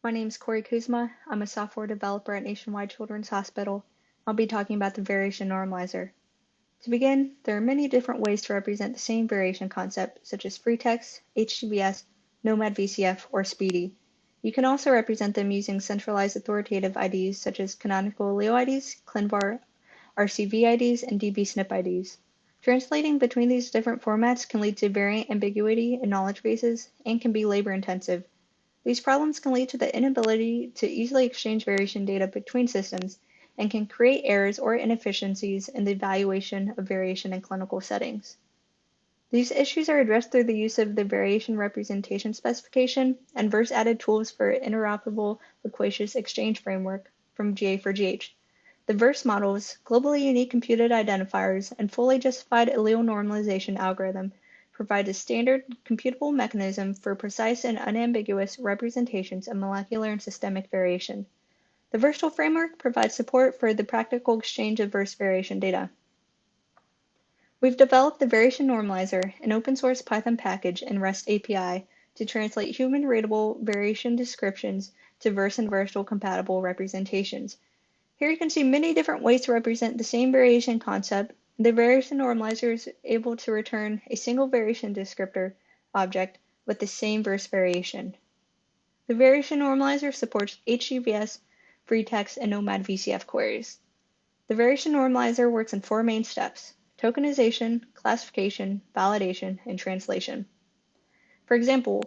My name is Kori Kuzma. I'm a software developer at Nationwide Children's Hospital. I'll be talking about the variation normalizer. To begin, there are many different ways to represent the same variation concept, such as free text, HGVS, gnomAD VCF, or SPDI. You can also represent them using centralized authoritative IDs such as canonical allele IDs, ClinVar RCV IDs, and dbSNP IDs. Translating between these different formats can lead to variant ambiguity in knowledge bases and can be labor intensive. These problems can lead to the inability to easily exchange variation data between systems and can create errors or inefficiencies in the evaluation of variation in clinical settings. These issues are addressed through the use of the variation representation specification and VRS added tools for interoperable loquacious exchange framework from GA4GH. The VRS models, globally unique computed identifiers, and fully justified allele normalization algorithm provide a standard computable mechanism for precise and unambiguous representations of molecular and systemic variation. The tool framework provides support for the practical exchange of VRS variation data. We've developed the Variation Normalizer, an open source Python package and REST API to translate human readable variation descriptions to VRS and VRSATILE compatible representations. Here you can see many different ways to represent the same variation concept. The variation normalizer is able to return a single variation descriptor object with the same VRS variation. The variation normalizer supports HGVS, free text, and gnomAD VCF queries. The variation normalizer works in four main steps, tokenization, classification, validation, and translation. For example,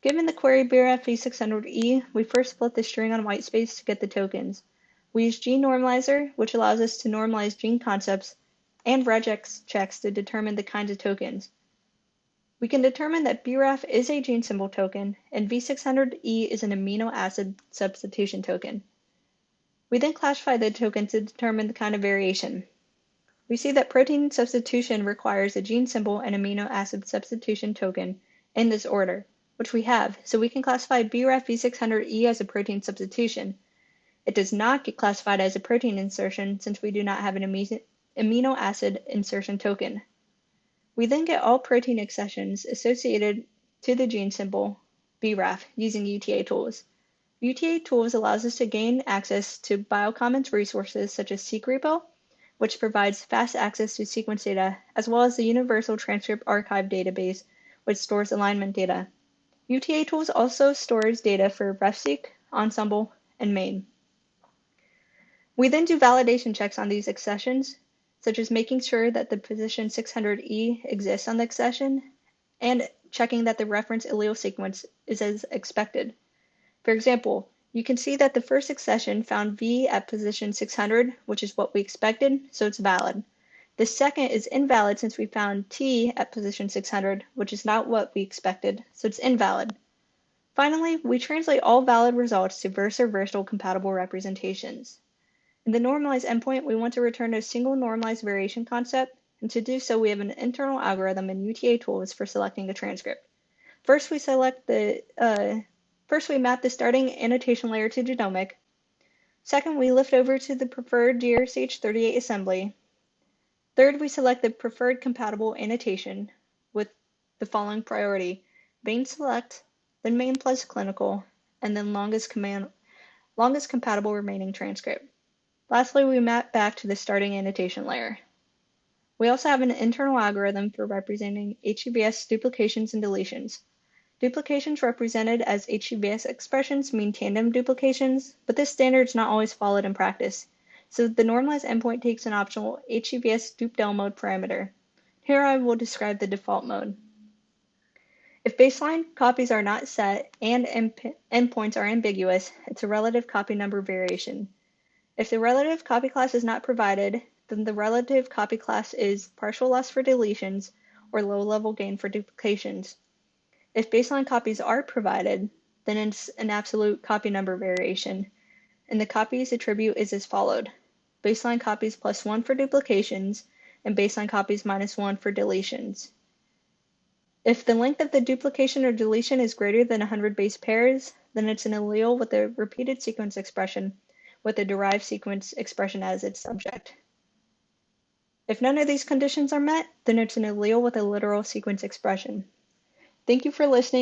given the query BRAF v600E, we first split the string on whitespace to get the tokens. We use gene normalizer, which allows us to normalize gene concepts, and regex checks to determine the kinds of tokens. We can determine that BRAF is a gene symbol token, and V600E is an amino acid substitution token. We then classify the token to determine the kind of variation. We see that protein substitution requires a gene symbol and amino acid substitution token in this order, which we have, so we can classify BRAF V600E as a protein substitution, it does not get classified as a protein insertion since we do not have an amino acid insertion token. We then get all protein accessions associated to the gene symbol BRAF using UTA tools. UTA tools allows us to gain access to Biocommons resources such as seqrepo, which provides fast access to sequence data, as well as the Universal Transcript Archive database, which stores alignment data. UTA tools also stores data for RefSeq, Ensembl, and MANE. We then do validation checks on these accessions, such as making sure that the position 600E exists on the accession and checking that the reference allele sequence is as expected. For example, you can see that the first accession found V at position 600, which is what we expected, so it's valid. The second is invalid since we found T at position 600, which is not what we expected, so it's invalid. Finally, we translate all valid results to VRS or VRSATILE compatible representations. In the normalized endpoint, we want to return a single normalized variation concept, and to do so, we have an internal algorithm and UTA tools for selecting a transcript. First, we select the uh, first we map the starting annotation layer to genomic. Second, we lift over to the preferred GRCh38 assembly. Third, we select the preferred compatible annotation with the following priority: MANE select, then MANE plus clinical, and then longest command longest compatible remaining transcript. Lastly, we map back to the starting annotation layer. We also have an internal algorithm for representing HGVS duplications and deletions. Duplications represented as HGVS expressions mean tandem duplications, but this standard is not always followed in practice, so the normalized endpoint takes an optional HGVS dupdel mode parameter. Here I will describe the default mode. If baseline copies are not set and endpoints are ambiguous, it's a relative copy number variation. If the relative copy class is not provided, then the relative copy class is partial loss for deletions or low level gain for duplications. If baseline copies are provided, then it's an absolute copy number variation, and the copies attribute is as followed. Baseline copies plus 1 for duplications, and baseline copies minus 1 for deletions. If the length of the duplication or deletion is greater than 100 base pairs, then it's an allele with a repeated sequence expression with a derived sequence expression as its subject. If none of these conditions are met, then it's an allele with a literal sequence expression. Thank you for listening.